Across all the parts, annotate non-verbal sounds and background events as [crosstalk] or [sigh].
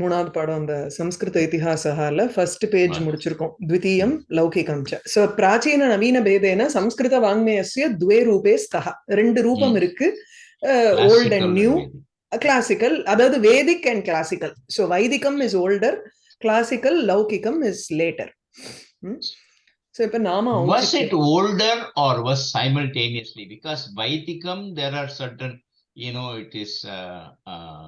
மூணாவது பாடம் அந்த சம்ஸ்கிருத இதிஹாசகால ஃபர்ஸ்ட் பேஜ். முடிச்சிருக்கோம். த்விதீயம் லௌகிகம் ச சோ பிராச்சீன நவீன பேதேன சம்ஸ்கிருத வாங்மயஸ்ய துவே ரூபே ஸ்தஹ. ரெண்டு ரூபம் ம். இருக்கு. ஓல்ட் அண்ட் நியூ கிளாசிக்கல் அதாவது வேதிக் அண்ட் கிளாசிக்கல் ஸோ வைதிகம் is older classical லௌகிகம் is later so இப்போ நாம Was it older or was simultaneously? Because Vaitikam, there are certain, you know, it is uh, uh,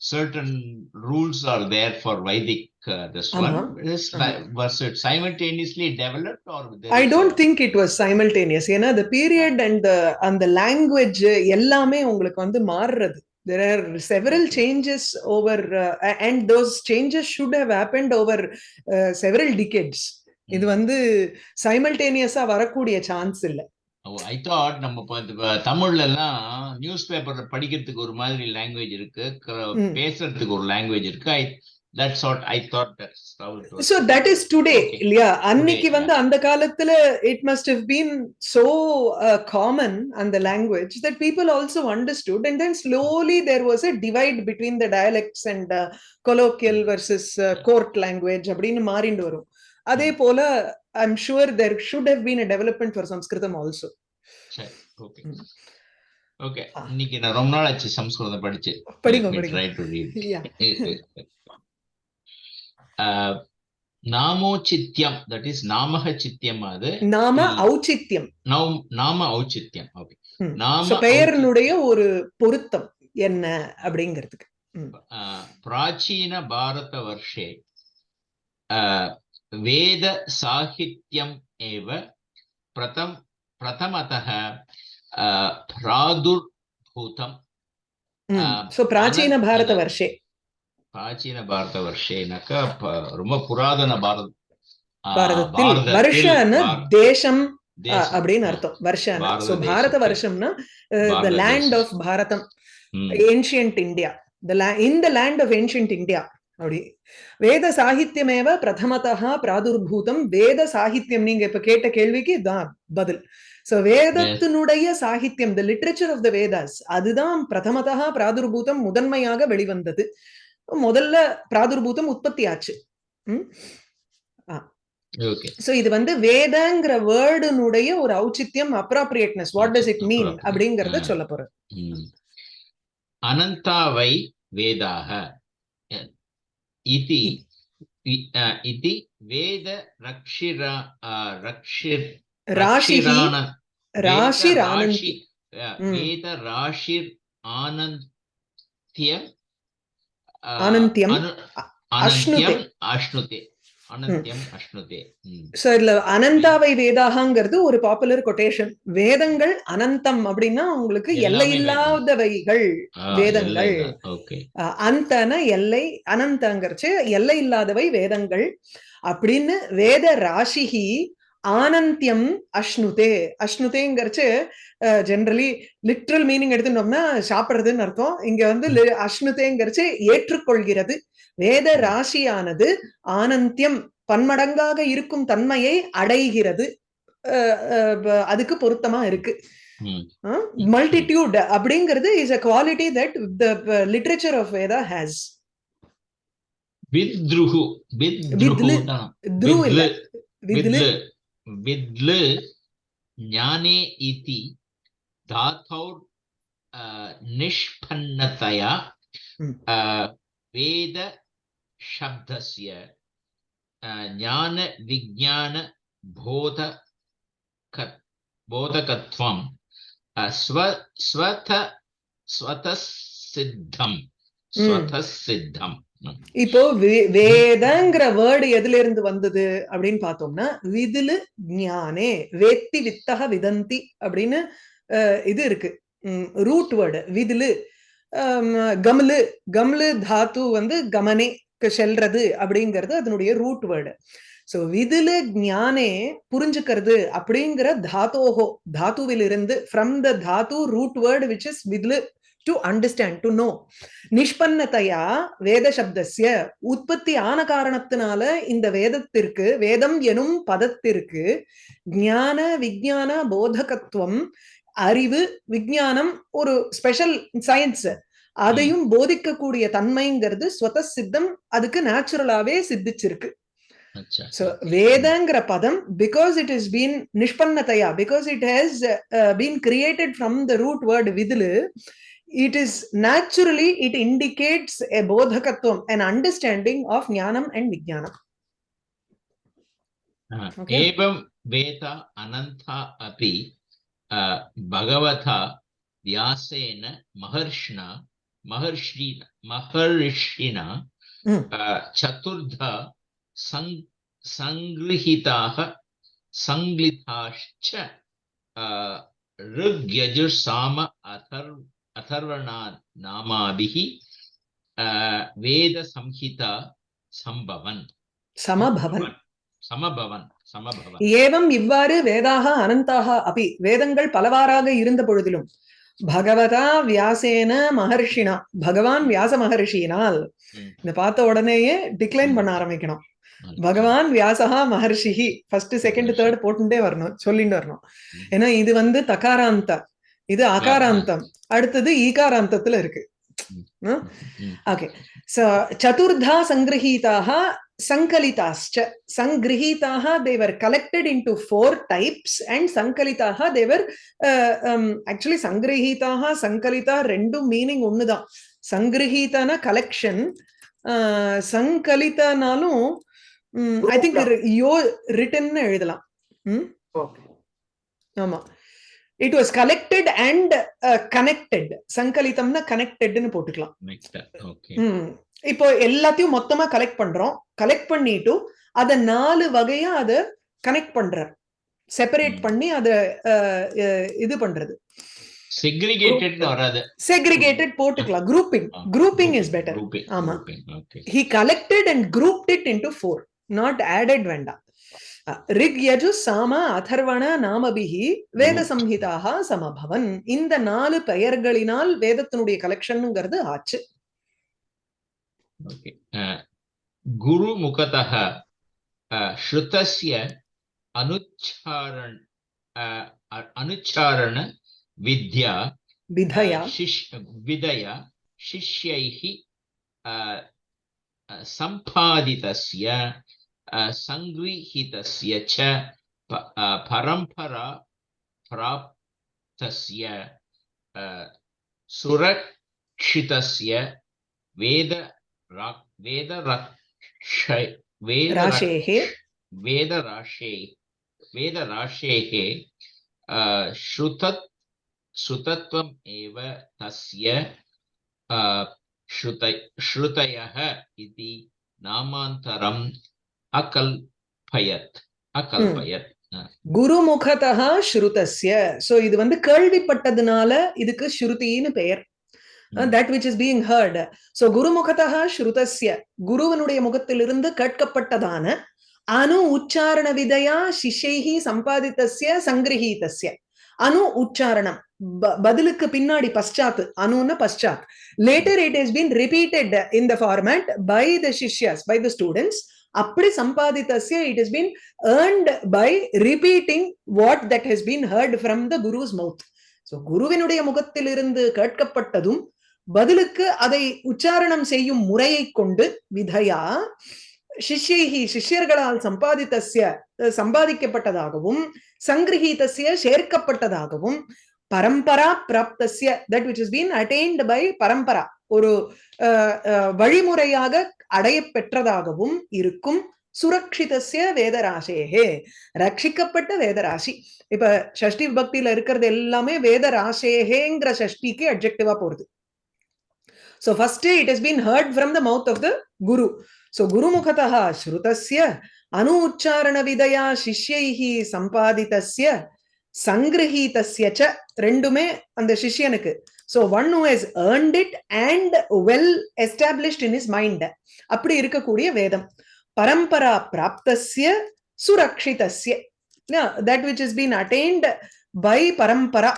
certain rules are there for Vedic. Uh, this Ama. one is Ama. was it simultaneously developed or? there I is don't a- think it was simultaneous ஏன்னா the and அந்த language எல்லாமே உங்களுக்கு வந்து மாறுறது there are several changes over uh, and those changes should have happened over uh, several decades இது Mm. வந்து சைமல்டேனியஸா வரக்கூடிய chance இல்ல Oh, I thought நம்ம தமிழ்ல எல்லாம் நியூஸ் பேப்பர்ல படிக்கிறதுக்கு ஒரு மாதிரி லாங்குவேஜ் இருக்கு. பேசுறதுக்கு ஒரு லாங்குவேஜ் இருக்கு I that's what I thought that is today Okay. இல்லையா அன்னைக்கு வந்து அந்த காலத்துல it must have been so uh, common and the language that people also understood and then slowly there was a divide between the dialects and uh, colloquial versus uh, court language அப்படின்னு மாறிண்டு வரும் அதே போல I'm sure there should have been a development for Sanskritam also. Okay. Hmm. Okay. Ah. இன்னைக்கு நான் ரொம்ப நாள் ஆச்சு சம்ஸ்கிருதம் படிச்சு. படிங்க படிங்க. நாமோச்சித்யம் தட் இஸ் நாமக சித்தியம் அது. நாம ஔச்சித்யம் நாம ஔச்சித்யம் நாம பெயரினுடைய ஒரு பொருத்தம் என்ன அப்படிங்கிறதுக்கு. பிராச்சீன பாரத வருஷே वेदसाहित्यम् एव प्रथम प्रथमतः प्रादुर्भूतं सो प्राचीनभारतवर्षे प्राचीनभारतवर्षेनक ரொம்ப புராதன பாரத பாரதத்தில் வருஷன்னு தேசம் அப்படின்னு அர்த்தம் வருஷம் so Bharata வருஷம்னா the land of Bharatam ancient India இந்த லேண்ட் ஆஃப் ஏன்ஷியன்ட் இந்தியா அப்படி. வேத சாகித்யமேவ பிரதமதா பிராதுர்பூதம். வேத சாகித்யம் நீங்க இப்ப கேட்ட கேள்விக்கு தான் பதில். சோ வேதத்தினுடைய சாகித்யம் the literature of the Vedas அதுதான் பிரதமதா பிராதுர்பூதம் முதன்மையாக வெளிவந்தது. முதல்ல பிராதுர்பூதம் உற்பத்தி ஆச்சு சோ இது வந்து வேதங்கிற வேர்டுனுடைய ஒரு ஔச்சித்யம் appropriateness what does it mean அப்படிங்கறத சொல்ல போறது அனந்தாவை வேதாக. इति इति वेद रक्षिरा रक्षिर राशिरान राशिरानन्ति। वेद राशिर हम्म। आनन्त्य आनन्त्यम् अश्नुते। अश्नुते। சோ இதுல அனந்தாவை வேதாகங்கிறது ஒரு பாப்புலர் கொட்டேஷன் வேதங்கள் அனந்தம் அப்படின்னா உங்களுக்கு எல்லையில்லாதவைகள் வேதங்கள். அந்தன எல்லை அனந்தங்கிறச்சு எல்லை இல்லாதவை வேதங்கள். அப்படின்னு வேத ராசிஹி ஆனந்தியம் அஷ்ணுதே. அஷ்ணுதேங்கிறச்சு ஜென்ரலி லிட்ரல் மீனிங் எடுத்துட்டோம்னா சாப்பிடுறதுன்னு அர்த்தம். இங்க வந்து அஷ்ணுதேங்கிறச்சு ஏற்றுக்கொள்கிறது. வேத ராசியானது ஆனந்தியம் பன்மடங்காக இருக்கும் தன்மையை அடைகிறது. அதுக்கு பொருத்தமா இருக்கு. மல்டிடியூட் அப்படிங்கிறது is a quality that the literature of Veda has வித்ருஹு வித்ருஹு विद्ल ज्ञाने इति धातौ निष्पन्नतया हम्म। वेद शब्दस्य ज्ञान विज्ञान बोध बोधकत्वं स्व स्वत स्वतः सिद्धं हम्म। स्वतः सिद्धं இப்போ வே- வேதங்கிற வேர்டு எதுல இருந்து வந்தது அப்படின்னு பார்த்தோம்னா விதுலு ஞானே வேத்தி வித்தக விதந்தி அப்படின்னு இது இருக்கு. Root word விதுலு. கமலு கம்லு கம்லு தாத்து வந்து கமனேக்கு செல்றது அப்படிங்கிறது அதனுடைய ரூட் வேர்டு சோ விதுலு ஞானே புரிஞ்சுக்கிறது அப்படிங்கிற தாத்தோஹோ தாத்துவிலிருந்து from the dhatu root word which is விதுலு. To understand to know நிஷ்பன்னதையா வேத சப்தஸ்ய உற்பத்தி ஆன காரணத்தினால இந்த வேதத்திற்கு வேதம் எனும் பதத்திற்கு ஞான விஞ்ஞான போதகத்துவம் அறிவு விஞ்ஞானம் ஒரு ஸ்பெஷல் சயின்ஸ் அதையும் போதிக்கக்கூடிய தன்மைங்கிறது ஸ்வத சித்தம் அதுக்கு நேச்சுரலாவே சித்திச்சிருக்கு. So Vedangற பதம் because it has been nishpannataya because it has uh, been created from the root word it is naturally it indicates a bodhakatvam an understanding of jnanam and vijnanam Uh, Okay. एवं वेद अनन्ता अपि uh, भगवता व्यासेन महर्षिणा महर्षि महर्षिणा Mm. uh, चतुर्धा सं- सङ्गृहीताः सङ्गलिताश्च uh, ऋग्यजुर्साम अथर् அதர்வணாத் நாமாபிகி வேத சம்ஹிதா சம்பவன் சமபவன் சமபவன் சமபவன் ஏவம் இவ்வாறு வேதாக அனந்தாக அபி வேதங்கள் பலவாறாக இருந்த பொழுதிலும் பகவதா வியாசேன மகர்ஷினா பகவான் வியாச மகர்ஷியினால் இந்த பார்த்த உடனேயே டிக்ளைன் பண்ண ஆரம்பிக்கணும் பகவான் வியாசா மகர்ஷிஹி ஃபர்ஸ்ட் செகண்ட் தேர்ட் போட்டுட்டே வரணும் சொல்லிட்டு வரணும் ஏன்னா இது வந்து தகாராந்தம் இது அகாராந்தம் அடுத்தது ஈகாராந்தத்துல இருக்கு. ஓகே. சோ சதுர்தா சங்கிரஹீதாக சங்கலிதாश्च சங்கிரஹீதாக they were collected into four types and சங்கலிதாக they were um, actually சங்கிரஹீதாக சங்கலிதா ரெண்டும் மீனிங் ஒண்ணுதான். சங்கிரஹீதான கலெக்ஷன் சங்கலிதனாலும் ஐ திங்க் யோ ரிட்டன்னு எழுதலாம். ஆமா. It was collected and connected சங்கலிதம்னா கனெக்டட்னு போட்டுக்கலாம். இப்போ எல்லாத்தையும் மொத்தமா கலெக்ட் பண்றோம். கலெக்ட் பண்ணிட்டு அத நாலு வகையா அத கனெக்ட் பண்றார் செப்பரேட். பண்ணி அத இது பண்றது. செக்ரிகேட்டட் வராது. செக்ரிகேட்டட் போட்டுக்கலாம். குரூப்பிங் குரூப்பிங் இஸ் பெட்டர் ஆமா. he collected and grouped it into four. Not added வேண்டாம். ரிக் யஜு சாம அதர்வண நாமபிகி வேத சம்ஹிதாக சமபவன். இந்த நாலு பெயர்களினால் வேதத்தினுடைய கலெக்ஷன்ங்கிறது ஆச்சு. குரு முகதக ஸ்ருதஸ்ய அனுச்சாரண அனுச்சாரண வித்யா விதயா. விதயா சிஷ்யைஹி சம்பாதிதஸ்ய सङ्गृहीतस्य च परम्परा प्राप्तस्य सुरक्षितस्य वेद वेदरक्ष वेदराशेः वेदराशेः श्रुतत् श्रुतत्वम् एव तस्य श्रुत श्रुतयः इति नामान्तरं அகல்பயத் அகல்பயத். குருமுகதா ஸ்ருதஸ்ய. சோ இது வந்து கேள்விப்பட்டதுனால இதுக்கு ஸ்ருதின்னு பெயர். That which is being heard so குருமுகதா ஸ்ருதஸ்ய. குருவனுடைய முகத்திலிருந்து கேட்கப்பட்டதான அணு உச்சாரண விதையா சிஷைஹி சம்பாதித்தஸ்ய சங்கிரஹீதஸ்ய அணு உச்சாரணம். பதிலுக்கு பின்னாடி பஷ்சாத் அணுன்னு பஷ்சாத் later it is been repeated in the format by the shishyas by the students அப்படி சம்பாதித்தஸ்ய it is been earned by repeating what that has been heard from the guru's mouth so குருவினுடைய முகத்திலிருந்து கேட்கப்பட்டதும் பதிலுக்கு அதை உச்சாரணம் செய்யும் முறையை கொண்டு விதையா சிஷ்யைஹி சிஷ்யர்களால் சம்பாதித்தசிய சம்பாதிக்கப்பட்டதாகவும் சங்கிரஹீதஸ்ய சேர்க்கப்பட்டதாகவும் பரம்பரா பிராப்தசிய that which is been attained by parampara ஒரு அஹ், வழிமுறையாக அடைய பெற்றதாகவும் இருக்கும் சுரக்ஷிதசிய வேதராசேகே ரட்சிக்கப்பட்ட வேதராசி இப்ப ஷஷ்டி பக்தியில இருக்கிறது எல்லாமே வேதராசேகேங்கிற ஷஷ்டிக்கு அப்ஜெக்டிவா போறது so first it is been heard from the mouth of the guru so குருமுகதா ஸ்ருதஸ்ய அனு உச்சாரண விதையா சிஷ்யைஹி சம்பாதித்தசிய சங்கிரஹீதஸ்ய ரெண்டுமே அந்த சிஷ்யனுக்கு so one who has earned it and well established in is mind அப்படி இருக்கக்கூடிய வேதம். பரம்பரா பிராப்தசிய சுரக்ஷிதசிய that which is been attained by parampara.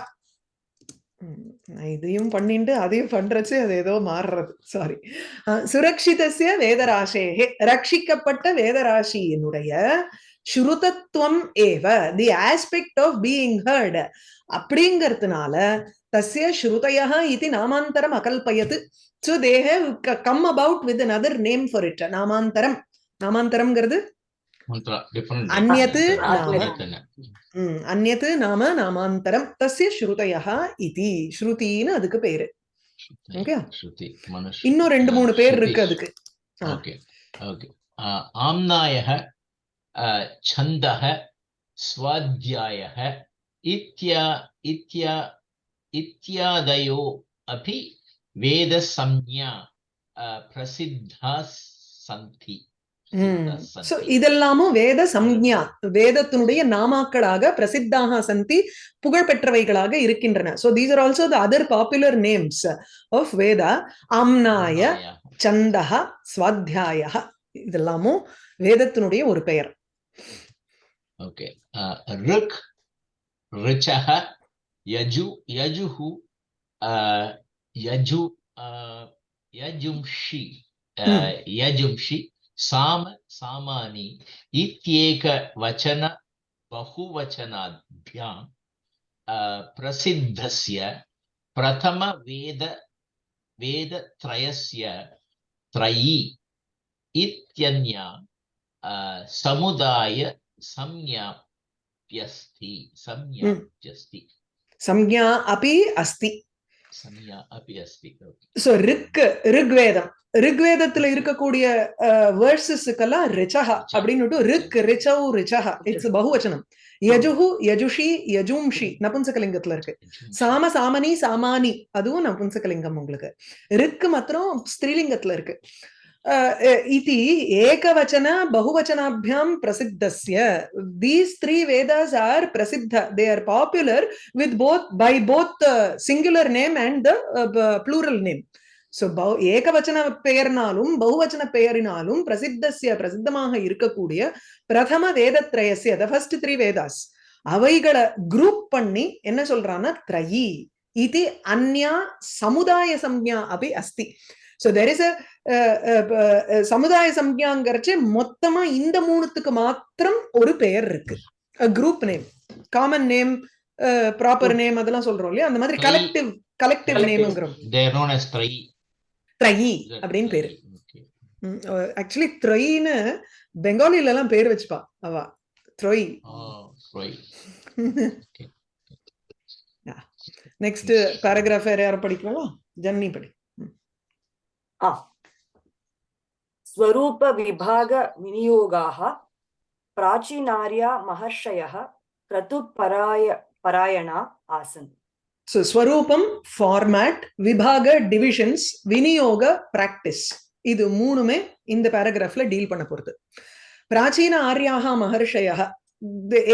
இதையும் பண்ணிட்டு அதையும் பண்றச்சு அது ஏதோ மாறுறது. சாரி சுரக்ஷிதசிய வேதராசேகே. ரட்சிக்கப்பட்ட வேதராசியினுடைய ஸ்ருதத்துவம் ஏவ the aspect of being heard அப்படிங்கிறதுனால தஸ்ய ஸ்ருதயா இது நாமாந்தரம் அகல்பயத்து so they have come about with another name for it நாமாந்தரம் நாமாந்தரம்ங்கிறது அந்நத்து அந்நத்து நாம நாமாந்தரம் தஸ்ய ஸ்ருதயா இது ஸ்ருதின்னு அதுக்கு பேரு. ஓகே இன்னும் ரெண்டு மூணு பேர் இருக்கு அதுக்கு. ஓகே ஓகே ஆம்னாயக சந்தக ஸ்வாத்தியாயக இத்யா இத்யா இத்தியாதயோ அபி வேத சம்யா பிரசித்தா சந்தி சோ இதெல்லாமும் வேத சம்ஞா வேதத்தினுடைய நாமாக்களாக பிரசித்தாக சந்தி புகழ்பெற்றவைகளாக இருக்கின்றன. So these are also the other popular names of Veda அம்னாய சந்தக சுவாத்தியாய இதெல்லாமும் வேதத்தினுடைய ஒரு பெயர். ஓகே ருக் ரிச்சக यजु यजुः अ, यजु यजुंषि Hmm. यजुंषि साम सामानि इत्येकवचन बहुवचनाभ्यां प्रसिद्धस्य प्रथमवेद वेदत्रयस्य त्रयी इत्यन्या समुदाय संज्ञाप्यस्ति संज्ञाप्यस्ति சம்ஞா அபி அஸ்தி संज्ञा अपि अस्ति Okay. சோ ரிக் ரிக்வேதம் ரிக்வேதத்துல இருக்கக்கூடிய வேர்சஸுக்கெல்லாம் ரிச்சஹா அப்படின்னு ரிக் ரிச்சவு ரிச்சஹா இட்ஸ் பகுவச்சனம் யஜுஹு யஜுஷி யஜும்ஷி நபும்சகலிங்கத்துல இருக்கு சாம சாமனி சாமானி அதுவும் நபும்சகலிங்கம் உங்களுக்கு ரிக்கு மாத்திரம் ஸ்திரீலிங்கத்துல இருக்கு அஹ், ஏகவச்சன பகுவச்சனாபியாம் பிரசித்தஸ்ய. These three Vedas are prasiddha. They are popular with both by both singular name and the plural name so ஏகவச்சன பெயர்னாலும் பகுவச்சன பெயரினாலும் பிரசித்தஸ்ய பிரசித்தமாக இருக்கக்கூடிய பிரதம வேதத்ரயசிய த ஃபர்ஸ்ட் த்ரீ வேதாஸ் அவைகளை குரூப் பண்ணி என்ன சொல்றான்னா த்ரயி. இது அந்யா சமுதாய சம்யா அப்படி அஸ்தி. ஸோ தெர் இஸ் அ சமுதாய சம்ஞாங்கிறச்சு மொத்தமா இந்த மூணுத்துக்கு மாத்திரம் ஒரு பெயர் இருக்கு group name common name proper name அதெல்லாம் சொல்றோம் இல்லையா அந்த மாதிரி. Collective collective. நேம்ங்கிறோம். த்ரயி அப்படின்னு பேரு. ஆக்சுவலி த்ரொயின்னு பெங்காலில எல்லாம் பேர் வச்சுப்பா அவ. த்ரொய். நெக்ஸ்ட் பேராகிராஃப் வேற யாரும் படிக்கலாம் ஜன்னி படி. स्वरूपविभागविनियोगाः प्राचीनार्या महर्षयः क्रतुपराय परायणा आसन् ஸோ ஸ்வரூபம் ஃபார்மேட் விபாக டிவிஷன்ஸ் விநியோக பிராக்டிஸ் இது மூணுமே இந்த பேராகிராஃப்ல டீல் பண்ண போறது பிராச்சீன ஆர்யாக மகர்ஷய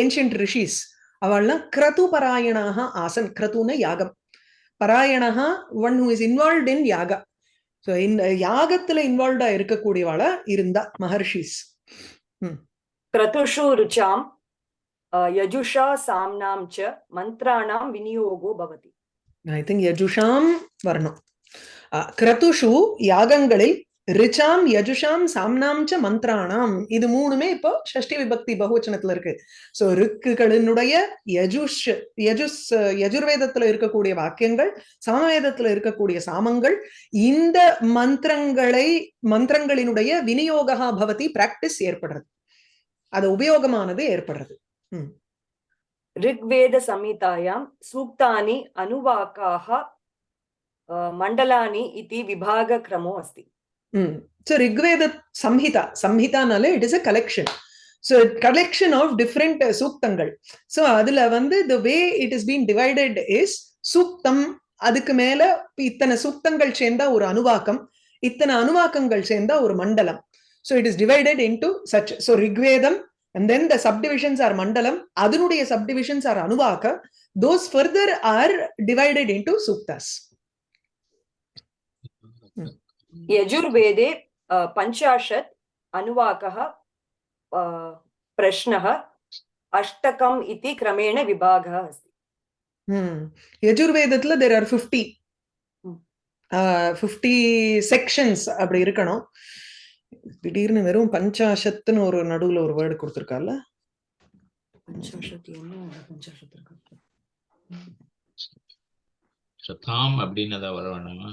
ஏன்ஷியன்ட் ரிஷிஸ் அவள்லாம் கிரது பராயணாக ஆசன் கிரதுன யாகம் பராயணா one who is involve in யாகா so இந்த uh, யாகத்துல இன்வால்வ்டா இருக்கக்கூடியவாளா இருந்தா மகர்ஷிஸ். கிரதுஷு ருச்சாம் யஜுஷா சாம்னாம் ச மந்திராணாம் விநியோகோ பவதி ஐ திங்க் யஜுஷாம் வரணும் கிரதுஷு யாகங்களில் ரிச்சாம் யஜுஷாம் சாம்னாம் ச மந்திராணாம். இது மூணுமே இப்போ ஷஷ்டி விபக்தி பகுவச்சனத்துல இருக்கு. சோ ரிக்குகளினுடைய யஜுஷ் யஜுஸ் யஜுர்வேதத்துல இருக்கக்கூடிய வாக்கியங்கள் சாமவேதத்துல இருக்கக்கூடிய சாமங்கள் இந்த மந்திரங்களை மந்திரங்களினுடைய விநியோகா பவதி பிராக்டிஸ் ஏற்படுறது. அது உபயோகமானது ஏற்படுறது. ரிக்வேத சமிதாயாம் சூக்தானி அனுவாக்காக மண்டலானி இத்தி விபாக கிரமோ அஸ்தி. So Rigveda Samhita, Samhita nale, it is a collection. So collection of different uh, suktangal. So adula vandu, the way it is being divided is அதுக்கு மேல இத்தனை சுத்தங்கள் சேர்ந்தா ஒரு அணுவாக்கம் இத்தனை அணுவாக்கங்கள் சேர்ந்தா ஒரு மண்டலம் so it is divided into such so Rigvedam and then the subdivisions are mandalam அதனுடைய subdivisions are anuvakam those further are divided into suktas यजुर्वेदे अ, पञ्चाशत् अनुवाकः अ, प्रश्नः अष्टकम् इति क्रमेण विभागः अस्ति Hmm. யஜுர்வேதத்துல there are 50 ம். uh, 50 செக்ஷன்ஸ் அப்படி இருக்கணும் திடீர்னு வெறும் பஞ்சாஷத்துன்னு ஒரு நடுவுல ஒரு வேர்டு கொடுத்துருக்கால पञ्चाशत् என்ன पञ्चाशत् இருக்கு? சதாம் அப்படின்னு ஏதாவது வர வேணுமா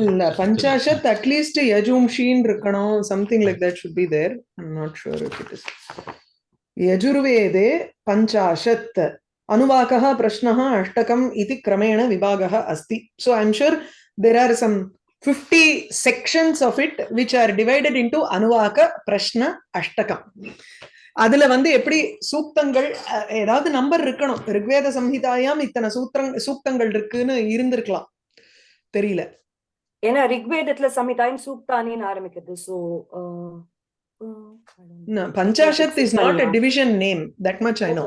இல்ல பஞ்சாஷத் அட்லீஸ்ட் யஜும்ஷின்னு இருக்கணும் something like that should be there I'm not sure if it is யஜுர்வேதே பஞ்சாஷத் अनुवाकः प्रश्नः अष्टकम् इति क्रमेण विभागः अस्ति so i'm sure there are some 50 sections of it which are divided into அனுவாக பிரஷ்ன அஷ்டகம் அதுல வந்து எப்படி சூக்தங்கள் ஏதாவது நம்பர் இருக்கணும். ரிக்வேத சம்ஹிதாயாம் இத்தனை சூத்திரங் சூக்தங்கள் இருக்குன்னு இருந்திருக்கலாம். தெரியல. ஏன்னா ரிக்வேதத்துல சமிதாயம் சூக்தானின்னு ஆரம்பிக்கிறது so Panchashat is not a division name. That much I know.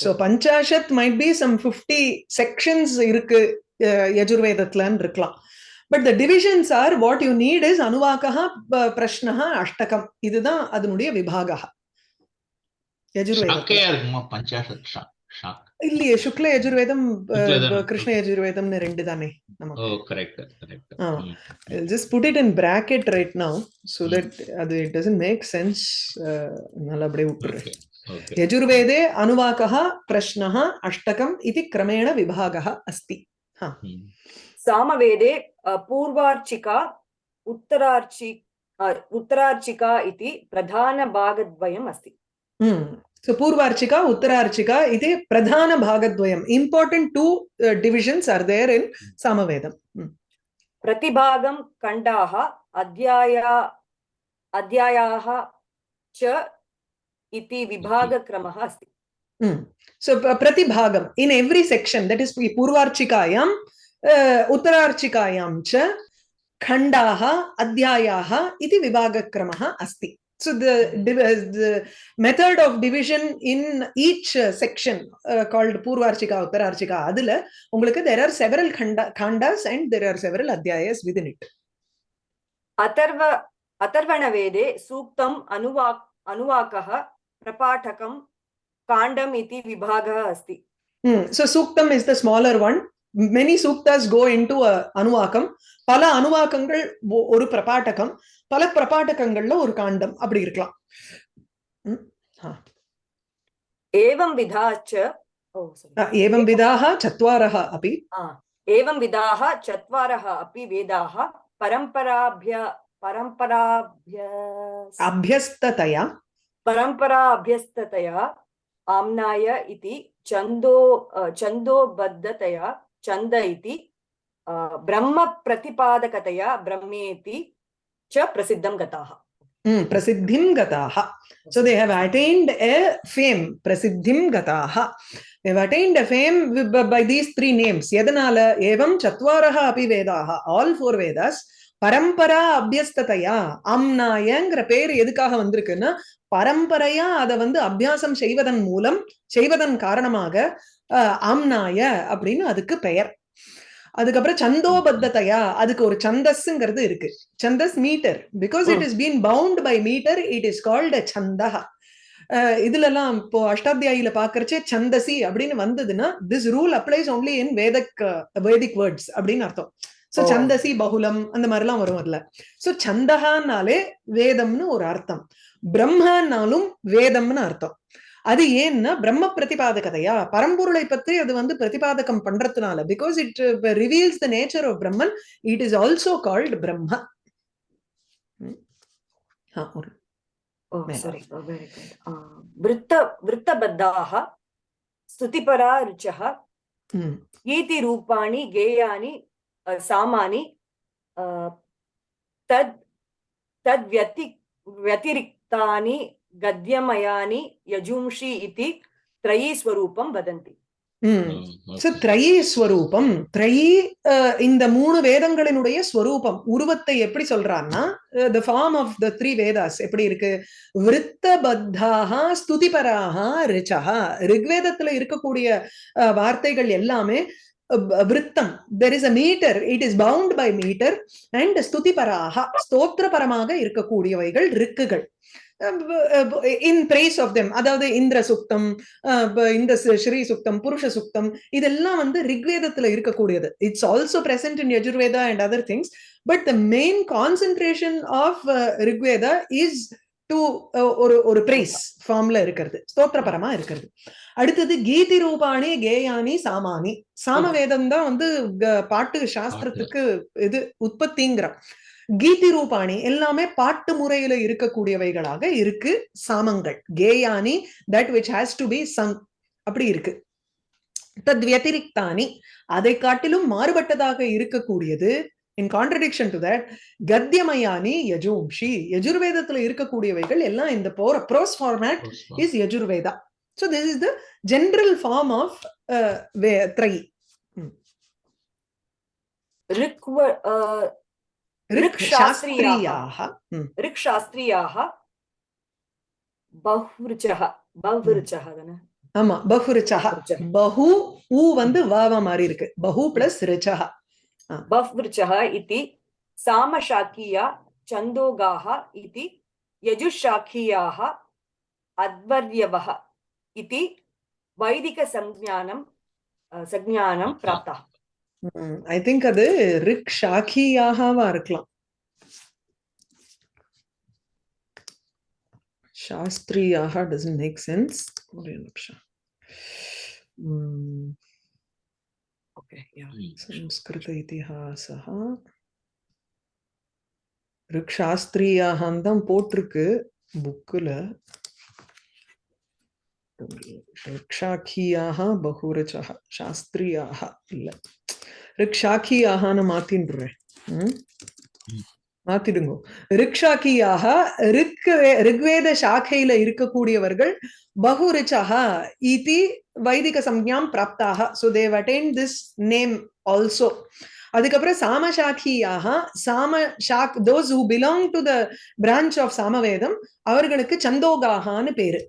So Panchashat might be some 50 sections இருக்கு யஜுர்வேதத்துலன்னு இருக்கலாம். But the divisions are what you need is anuvaka prashnaha ashtakam. இதுதான் அதனுடைய விபாகா यजुर्वेद शाकैर्गम पञ्चाशत् शाक ಇಲ್ಲಿ ಶುಕ್ಲ ಯಜುರ್ವೇದಂ ಕೃಷ್ಣ ಯಜುರ್ವೇದಂ ರೆಂಡು ತಾನೆ ನಮಗೆ ಓ correct correct just put it in bracket right now so that ಅದು ಇಟ್ ಡಸಂಟ್ ಮೇಕ್ ಸೆನ್ಸ್ ನಲ್ಲ ಅಪ್ಪಡೆ ಉಟ್ರೆ ಯಜುರ್ವೇದೆ ಅನುವಾಕಃ ಪ್ರಶ್ನಃ ಅಷ್ಟಕಂ ಇತಿ ಕ್ರಮೇಣ ವಿಭಾಗಃ ಅಸ್ತಿ ಹಾ ಸಾಮವೇದೆ ಪೂರ್ವಾರ್ಚಿಕಾ उत्तरार्चि उत्तरार्चिका इति प्रधानभागद्वयम् अस्ति सो पूर्वार्चिका उत्तरार्चिका इति प्रधान प्रधानभागद्वयम् important two divisions are there in सामवेदम् प्रतिभागं खण्डाः अध्याया अध्यायाः च इति विभागक्रमः अस्ति so प्रतिभागम् in every section that is पूर्वार्चिकायां उत्तरार्चिकायां च खण्डाः अध्यायाः इति विभागक्रमः अस्ति so the, the method of division in each uh, section uh, called Purvarchika, Uttararchika, adhula, ungalukku there are several khanda, khandas and there are several adhyayas within it. Atharva, Atharvana Vede, Suktam, Anuvak, Anuvakaha, Prapatakam, Kandam iti vibhagaha asti. Hmm. So Suktam is the smaller one. Many suktas go into a Anuvakam. Pala Anuvakangal, oru Prapatakam. பல பிரபாட்டகங்கள்ல ஒரு காண்டம் அப்படி இருக்கலாம் ம். ஆ. एवं विधा च ओ sorry. அ, एवं विधाः चत्वारः अपि आ, एवं विधाः चत्वारः अपि वेदाः परम्पराभ्य परम्पराभ्य अभ्यस्ततया परम्परा अभ्यस्ततया आम्नाय इति छन्दो अ, छन्दोबद्धतया छन्द इति अ, ब्रह्मप्रतिपादकतया ब्रह्मेति च प्रसिद्धं गताः ம், प्रसिद्धिं गताः So they have attained a fame, prasiddhim gataha. They have attained a fame with- by by these three names. எதனால ஏவம் சத்வாரஹ அபி வேதாः ஆல் ஃபோர் வேதாஸ் பரம்பரா அபியஸ்ததையா அம்னாயங்கிற பேர் எதுக்காக வந்திருக்குன்னா பரம்பரையா அதை வந்து அபியாசம் செய்வதன் மூலம் செய்வதன் காரணமாக அஹ், ஆம்னாய அப்படின்னு அதுக்கு பெயர் அதுக்கப்புறம் சந்தோபத்ததையா? அதுக்கு ஒரு சந்தஸ்ங்கிறது இருக்கு. சந்தஸ் metre. Because it is been bound by metre it is called chhanda இதுல எல்லாம் இப்போ அஷ்டாத்தியாயில பாக்குறச்சே சந்தசி அப்படின்னு வந்ததுன்னா this rule applies only in Vedic Vedic words அப்படின்னு அர்த்தம். So Oh. சந்தசி பகுலம் அந்த மாதிரி எல்லாம் வரும் அதுல. சோ சந்தகான்னாலே வேதம்னு ஒரு அர்த்தம். பிரம்மனாலும் வேதம்னு அர்த்தம். அது ஏன்னா பிரம்ம பிரதிபாதகதையா பரம்பொருளை பற்றி அது வந்து பிரதிபாதகம் பண்றதுனால because it reveals the nature of Brahman it is also called Brahma ம். ஆ, ஒரு Oh, Mela. sorry. Oh, very good. Uh, वृत्त वृत्तबद्धाः स्तुतिपरा ऋचः ம். इति रूपाणि गेयानि अ, सामानि अ, तद् तद्व्यति व्यतिरिक्तानि गद्यमयानि यजुंषि इति त्रयी स्वरूपं वदन्ति ம். So, திரையி ஸ்வரூபம் திரையி அஹ், இந்த மூணு வேதங்களினுடைய ஸ்வரூபம் உருவத்தை எப்படி சொல்றான்னா the form of the three Vedas எப்படி இருக்கு விருத்தபத்தாக ஸ்துதிபராக ரிச்சா ரிக்வேதத்துல இருக்கக்கூடிய அஹ், வார்த்தைகள் எல்லாமே அஹ், விருத்தம் there is a meter it is bound by meter and ஸ்துதிபராக ஸ்தோத்திரபரமாக இருக்கக்கூடியவைகள் ரிக்குகள் இன் பிரைஸ் ஆஃப் தெம் அதாவது இந்திர சுக்தம் இந்த ஸ்ரீ சுக்தம் புருஷ சுக்தம் இதெல்லாம் வந்து ரிக்வேதத்துல இருக்கக்கூடியது. It's also present in Yajurveda and other things but the main concentration of Rigveda is to ஒரு ஒரு பிரைஸ் ஃபார்ம்ல இருக்கிறது. ஸ்தோத்திரபரமா இருக்கிறது. அடுத்தது கீதி ரூபாணி கேயானி சாமானி. சாமவேதம் தான் வந்து பாட்டு சாஸ்திரத்துக்கு இது உற்பத்திங்கிற கீதி ரூபாணி எல்லாமே பாட்டு முறையில இருக்கக்கூடியவைகளாக இருக்கு. சாமங்கள் கேயானி that which has to be sung அப்படி இருக்கு. தத் வியதிரிக்தானி அதை காட்டிலும் மாறுபட்டதாக இருக்கக்கூடியது. இன் கான்ட்ரடிக்ஷன் டு தட் கத்தியமயானி யஜூம்ஷி யஜுர்வேதத்துல இருக்கக்கூடியவைகள் எல்லாம் இந்த போற prose format is Yajurveda. So this is the general form of uh, Ve- Trayi. ऋक्व a, Rik Shastriyaha. Shastriyaha. Hmm. ऋक्शास्त्रीयाः बहुरुचः बहुरुचः தானே ஆமா பஹுரிச்சஹா ருச்சः. பஹு ஊ வந்து வாவா மாறி இருக்கு பஹு பிளஸ் ரிச்சஹா बहुवृचः इति सामशाकीया छन्दोगाः इति यजुशाखीयाः अध्वर्यवः इति वैदिकसंज्ञानं अ, संज्ञानं ம். ஐ திங்க் அது ரிக் ஷாக்கியாகாவா இருக்கலாம். சாஸ்திரியாக டசன்ட் மேக் சென்ஸ். ஒரே நிமிஷம். சம்ஸ்கிருத இதிஹாசஹ. ரிக் சாஸ்திரியாகன்னு தான் போட்டிருக்கு புக்கில். ரிக்ஷாக்கியாக பகுரச்சா சாஸ்திரியாக இல்லை ரிக்ஷாக்கியாகனு மாத்தின்றேன். மாத்திடுங்க. ரிக்ஷாக்கியாக ரிக் ரிக்வேத சாக்கையில இருக்கக்கூடியவர்கள் பகுரிச்சக இதி வைதிக சம்ஞாம் பிராப்தாக. So they attain this name also அதுக்கப்புறம் சாமசாக்கியாக சாம shock those who belong to the branch of Samavedam அவர்களுக்கு சந்தோகாகான்னு பேரு.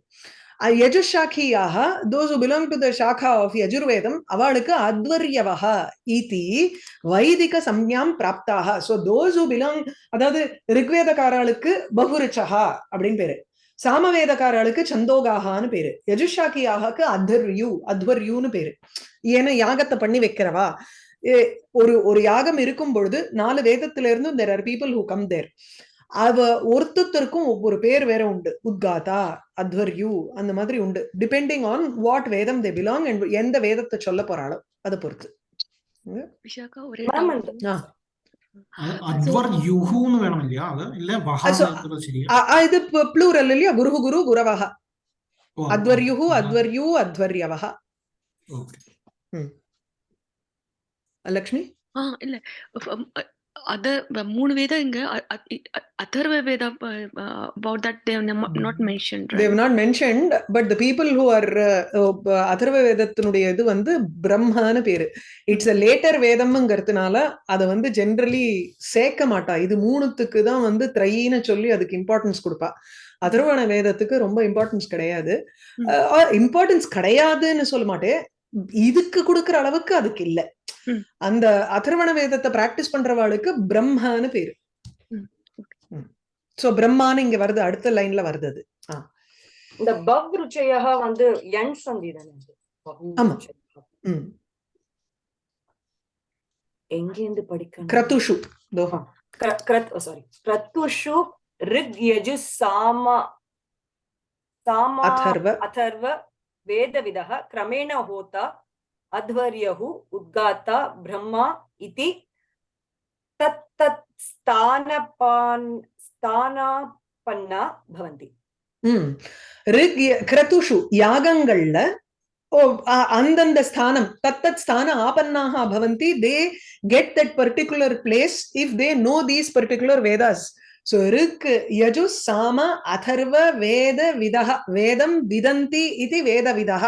யஜுஷாக்கியாக those who belong to the shakha of Yajurvedam அவளுக்கு அத்வர்யவக இதி வைதிக சம்ஞாம் பிராப்தாக. ஸோ தோஸ் பிலோங் பிலாங் அதாவது ரிக்வேதக்காரர்களுக்கு பகுரிச்சகா அப்படின்னு பேரு. சாமவேதக்காரர்களுக்கு சந்தோகாகான்னு பேரு. யஜுஷாக்கியாகக்கு அத்வர்யு அத்வர்யூன்னு பேரு. ஏன்னா யாகத்தை பண்ணி வைக்கிறவா? ஏ- ஒரு ஒரு யாகம் இருக்கும் பொழுது நாலு வேதத்துல இருந்து there are people who come there அவ ஒருத்தருக்கும் ஒவ்வொரு பேர் வேற உண்டு. உத்காதா அத்வர்யு அந்த மாதிரி உண்டு. டிபெண்டிங் ஆன் வாட் வேதம் தே பிலாங் அண்ட் எந்த வேதத்தை சொல்ல போறாளோ அதை பொறுத்து. இது ப்ளூரல் இல்லையா? குரு குரு குரவக அத்வர்யு அத்வர்யூ அத்வர்யவக லக்ஷ்மி? இல்ல. அத மூணு வேதம் இங்க atharva veda about that they have not mentioned right? they have not mentioned but the people who are uh, uh, இது வந்து பிரம்மான பேரு. இட்ஸ் அ லேட்டர் வேதம்ங்கிறதுனால அத வந்து ஜென்ரலி சேர்க்க மாட்டா. இது மூணுத்துக்கு தான் வந்து த்ரைன்னு சொல்லி அதுக்கு இம்பார்ட்டன்ஸ் கொடுப்பா. அதர்வண வேதத்துக்கு ரொம்ப இம்பார்ட்டன்ஸ் கிடையாது. இம்பார்ட்டன்ஸ் கிடையாதுன்னு சொல்ல மாட்டேன். இதுக்கு கொடுக்கற அளவுக்கு அதுக்கு இல்லை. அந்த அதர்வண வேதத்தை பிராக்டிஸ் பண்றவாளுக்கு பிரம்மான்னு பேரு ம். சோ பிரம்மான்னு இங்க வருது அடுத்த லைன்ல வருது அது இந்த பவ் ருச்சயः வந்து எண் சந்தி தானே அது. பஹு ஆமா. ருச்சயः. ம். எங்கேருந்து படிக்கணும் கிரதுஷு தோஹா क्र- क्रत् सारी क्रतुषु ऋग् यजु साम सामा अथर्व अथर्व वेदविदः क्रमेण होता अध्वर्युः उद्गाता ब्रह्मा इति तत् तत् स्थानपान् स्थानापन्ना भवन्ति ம் ரிக் ய- கிரதுஷு யாகங்கள்ல ஓ அ- அந்தந்த ஸ்தானம் தத்தத் ஸ்தான ஆபன்னாக பவந்தி they get that particular place if they know these particular Vedas so Rig Yaju Sama Atharva Veda விதः வேதம் விதந்தி இது வேத விதः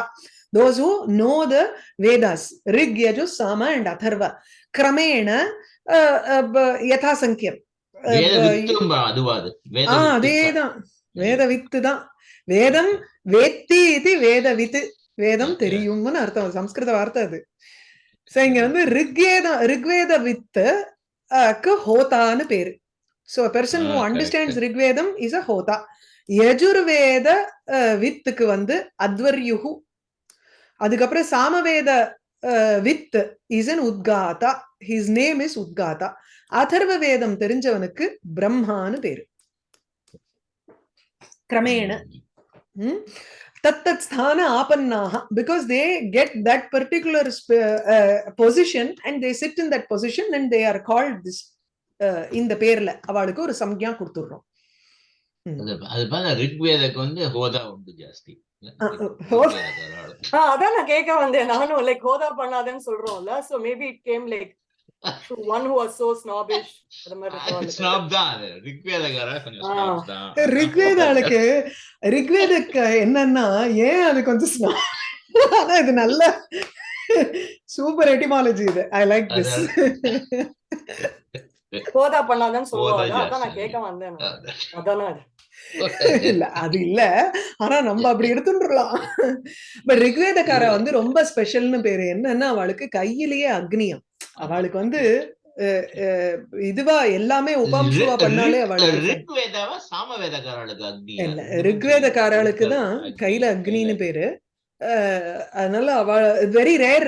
know the Vedas Rig Yaju Sama and Atharva கிரமேண அஹ், அஹ், ப- யதாசங்கியம் அஹ், வேத வித்து. தான் வேதம் வேத்தி இது வேத வித்து வேதம். தெரியும்னு அர்த்தம் சம்ஸ்கிருத வார்த்தை அது சோ இங்க வந்து ரிக்வேதம் ரிக்வேத வித்து க்கு ஹோதான்னு பேரு so person who understands. Rigvedam is a hota Yajurveda வித்துக்கு வந்து அத்வர்யுகு அதுக்கப்புறம் சாமவேத with is an udgata his name is udgata. Atharva வேதம் தெரிஞ்சவனுக்கு பிரம்மான்னு பேரு. கிரமேண. தத்தத் ஸ்தான ஆபன்னாக because they get that particular position and they sit in that position and they are called this இந்த பேர்ல. அவளுக்கு ஒரு சம்யா கொடுத்துடுறோம். அது பார்த்தா ரிக்வேதக்கு வந்து ஹோதா உண்டு ஜாஸ்தி. அதான் நான் கேட்க வந்தேன். நானும் லைக் ஹோதா பண்ணாதேன்னு சொல்றோம்ல. So maybe it came like one who so snobbish அது மாதிரி தான் கொஞ்சம் ரிக்வேதாளுக்கு ரிக்வேதக்கு என்னன்னா ஏன் அது கொஞ்சம் snob? ஆனா இது நல்ல சூப்பர் எட்டிமாலஜி இது. ஐ லைக் திஸ் ஹோதா பண்ணாதேன்னு சொல்லுவாங்க. அதான் நான். கேட்க வந்தேன். அதானே. அது. இல்ல அது இல்ல. ஆனா நம்ம அப்படி எடுத்துட்டுலாம் பட் ரிக்வேதக்காரா வந்து ரொம்ப ஸ்பெஷல்னு பேரு என்னன்னா அவளுக்கு கையிலேயே அக்னியம். அவளுக்கு வந்து இதுவா எல்லாமே உபாம்சுவா பண்ணாலே அவளுக்கு ரிக்வேதக்காரளுக்கு தான் கையில அக்னின்னு பேரு. அதனால அவ very rare